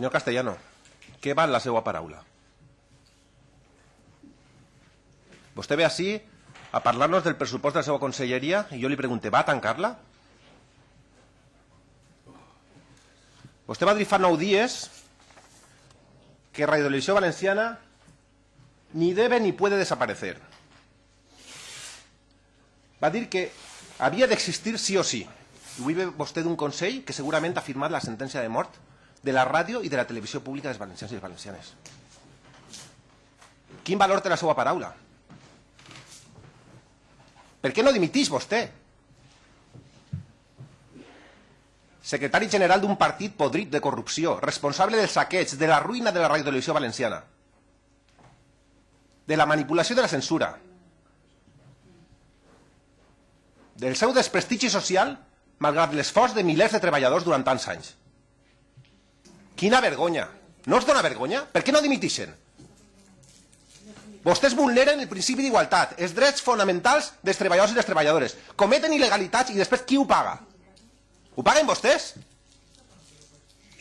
Senyor Castellano, què val la seva paraula? Vostè ve així a parlar-nos del pressupost de la seva conselleria i jo li pregunte, va tancar-la? Vostè va dir fa nou dies que Radio Televisión Valenciana ni debe ni puede desaparecer. Va dir que havia d'existir sí o sí. I avui ve vostè d'un Consell que segurament ha firmat la sentència de mort de la ràdio i de la televisió pública dels valencians i les valencianes. Quin valor té la seva paraula? Per què no dimitís vostè? Secretari general d'un partit podrit de corrupció, responsable del saqueig, de la ruïna de la radiotelevisió valenciana, de la manipulació de la censura, del seu desprestigi social malgrat l'esforç de milers de treballadors durant tants anys. Quina vergonya! No us dona vergonya? Per què no dimitixen? Vostès vulneren el principi d'igualtat, els drets fonamentals dels treballadors i les treballadores, cometen il·legalitats i després qui ho paga? Ho paguen vostès?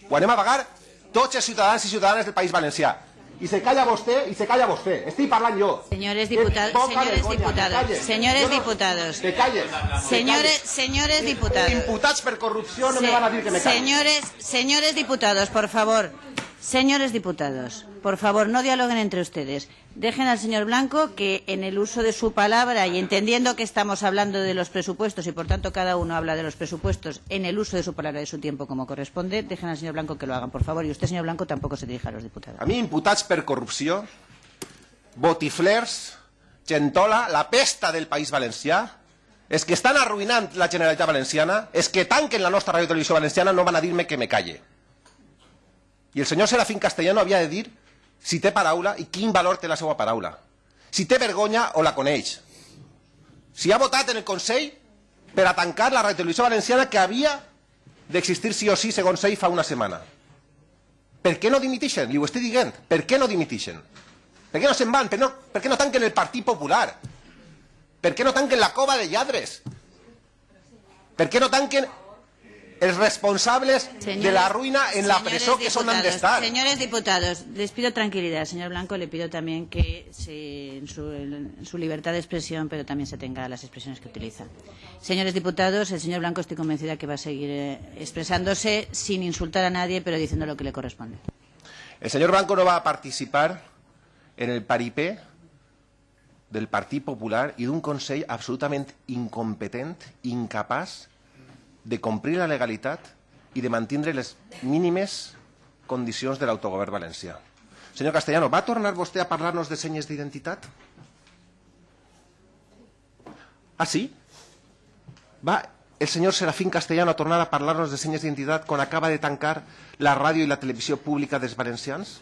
Ho anem a pagar tots els ciutadans i ciutadanes del País Valencià. Y se calla vostè y se calla vostè. Estoy parlando yo. Señores diputados, señores diputados, señores diputados. Te calles. Señores, señores diputados. Imputats per corrupció no me van a dir que me calles. Señores, señores diputados, por favor. Señores diputados, por favor, no dialoguen entre ustedes. Dejen al señor Blanco que en el uso de su palabra y entendiendo que estamos hablando de los presupuestos y por tanto cada uno habla de los presupuestos en el uso de su palabra y de su tiempo como corresponde, dejen al señor Blanco que lo hagan, por favor. Y usted, señor Blanco, tampoco se dirija a los diputados. A mi imputats per corrupció, botiflers, gentola, la pesta del País Valencià, és que estan arruïnant la Generalitat Valenciana, és que tanquen la nostra ràdio televisió valenciana, no van a dir-me que me calle. I el senyor Serafín Castellano havia de dir si té paraula i quin valor té la seva paraula. Si té vergonya o la coneix. Si ha votat en el Consell per a tancar la radiotelevisió valenciana que havia d'existir sí o sí, segons ell, fa una setmana. Per què no dimitixen? Li ho estic dient. Per què no dimitixen? Per què no se'n van? Per, no, per què no tanquen el Partit Popular? Per què no tanquen la cova de lladres? Per què no tanquen els responsables Señores- de la ruïna en la presó que son diputados, d'estar? Señores diputados, les pido tranquilidad. Señor Blanco, le pido también que se, en, su, en su libertad de expresión, pero también se tenga las expresiones que utiliza. Señores diputados, el señor Blanco estoy convencida que va a seguir eh, expresándose sin insultar a nadie, pero diciendo lo que le corresponde. El senyor Blanco no va a participar en el paripé del Partit Popular i d'un Consell absolutament incompetent, incapaç de complir la legalitat i de mantindre les mínimes condicions de l'autogovern valencià. Senyor Castellano, va tornar vostè a parlar-nos de senyes d'identitat? Ah, sí? Va el senyor Serafín Castellano a tornar a parlar-nos de senyes d'identitat quan acaba de tancar la ràdio i la televisió pública dels valencians?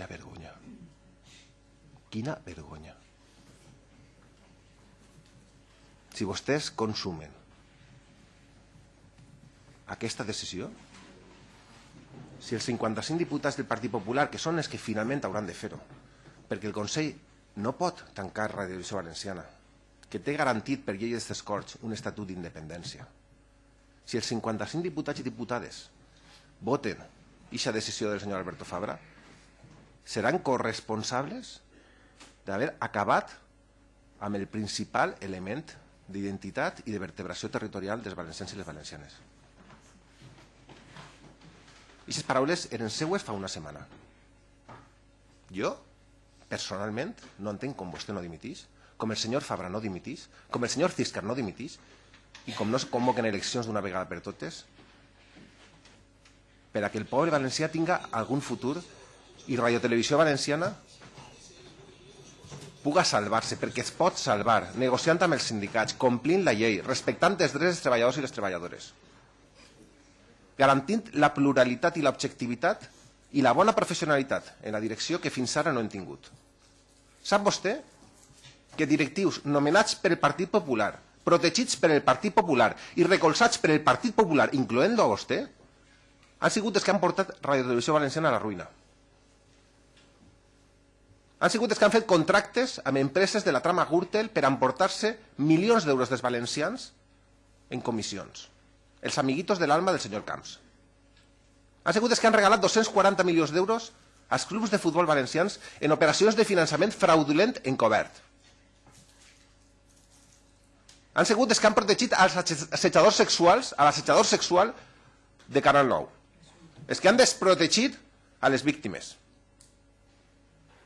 Quina vergonya. Quina vergonya. Si vostès consumen aquesta decisió, si els 55 diputats del Partit Popular, que són els que finalment hauran de fer-ho, perquè el Consell no pot tancar Ràdio Televisió Valenciana, que té garantit per llei dels Corts un estatut d'independència. Si els 55 diputats i diputades voten aquesta decisió del senyor Alberto Fabra, seran corresponsables d'haver acabat amb el principal element d'identitat i de vertebració territorial dels valencians i les valencianes. Aquestes paraules eren seues fa una setmana. Jo, personalment, no entenc com vostè no dimitís, com el senyor Fabra no dimitís, com el senyor Ciscar no dimitís, i com no es convoquen eleccions d'una vegada per totes, per a que el poble valencià tinga algun futur i Radio Televisió Valenciana puga salvar-se, perquè es pot salvar, negociant amb els sindicats, complint la llei, respectant els drets dels treballadors i les treballadores, garantint la pluralitat i l'objectivitat i la bona professionalitat en la direcció que fins ara no hem tingut. Sap vostè que directius nomenats per el Partit Popular, protegits per el Partit Popular i recolzats per el Partit Popular, incloent-lo a vostè, han sigut els que han portat Radio Televisió Valenciana a la ruïna. Han sigut els que han fet contractes amb empreses de la trama Gürtel per emportar-se milions d'euros dels valencians en comissions. Els amiguitos de l'alma del senyor Camps. Han sigut els que han regalat 240 milions d'euros als clubs de futbol valencians en operacions de finançament fraudulent encobert. Han sigut els que han protegit als assetjadors sexuals, a l'assetjador sexual de Canal 9. Els que han desprotegit a les víctimes.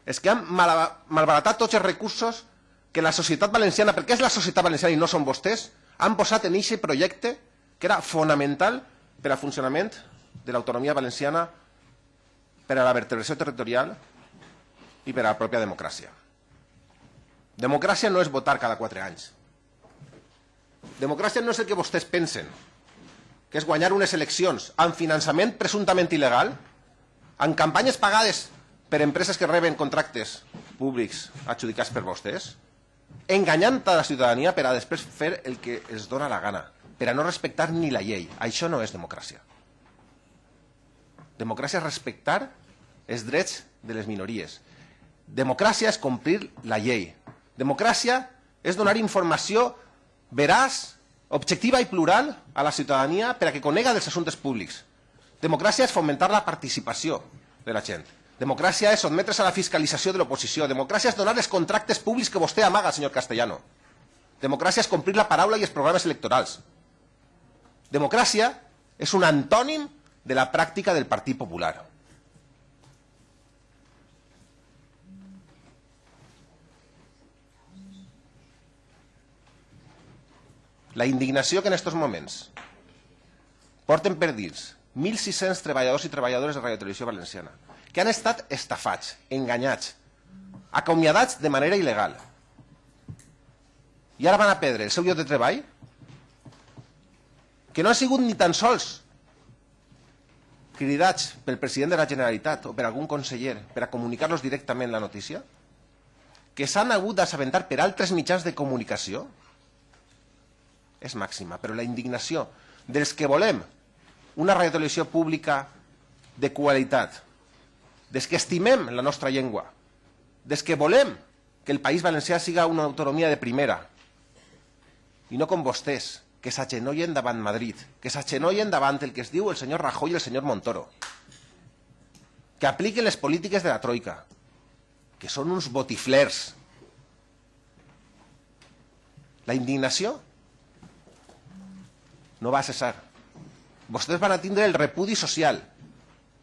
Els que han malbaratat tots els recursos que la societat valenciana, perquè és la societat valenciana i no són vostès, han posat en aquest projecte que era fonamental per al funcionament de l'autonomia valenciana, per a la vertebració territorial i per a la pròpia democràcia. Democràcia no és votar cada quatre anys. Democràcia no és el que vostès pensen, que és guanyar unes eleccions amb finançament presumptament il·legal, amb campanyes pagades per empreses que reben contractes públics adjudicats per vostès, enganyant a la ciutadania per a després fer el que els dona la gana, per a no respectar ni la llei. Això no és democràcia. Democràcia és respectar els drets de les minories. Democràcia és complir la llei. Democràcia és donar informació veraç, objectiva i plural a la ciutadania per a que conega dels assumptes públics. Democràcia és fomentar la participació de la gent. Democràcia és sotmetre's a la fiscalització de l'oposició. Democràcia és donar els contractes públics que vostè amaga, senyor Castellano. Democràcia és complir la paraula i els programes electorals. Democràcia és un antònim de la pràctica del Partit Popular. La indignació que en aquests moments porten per dins 1.600 treballadors i treballadores de Radio Televisió Valenciana que han estat estafats, enganyats, acomiadats de manera il·legal i ara van a perdre el seu lloc de treball que no han sigut ni tan sols cridats pel president de la Generalitat o per algun conseller per a comunicar-los directament la notícia, que s'han hagut d'assabentar per altres mitjans de comunicació, és màxima. Però la indignació dels que volem una radiotelevisió pública de qualitat, des que estimem la nostra llengua, des que volem que el País Valencià siga una autonomia de primera, i no com vostès, que s'agenollen davant Madrid, que s'agenollen davant el que es diu el senyor Rajoy i el senyor Montoro, que apliquen les polítiques de la Troika, que són uns botiflers. La indignació no va cessar. Vostès van a tindre el repudi social,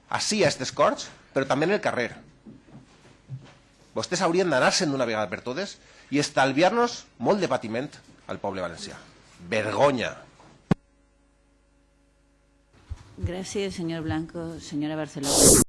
així a aquestes corts, però també en el carrer. Vostès haurien d'anar-se'n d'una vegada per totes i estalviar-nos molt de patiment al poble valencià. Vergonya. Gracias, señor Blanco. Señora Barcelona.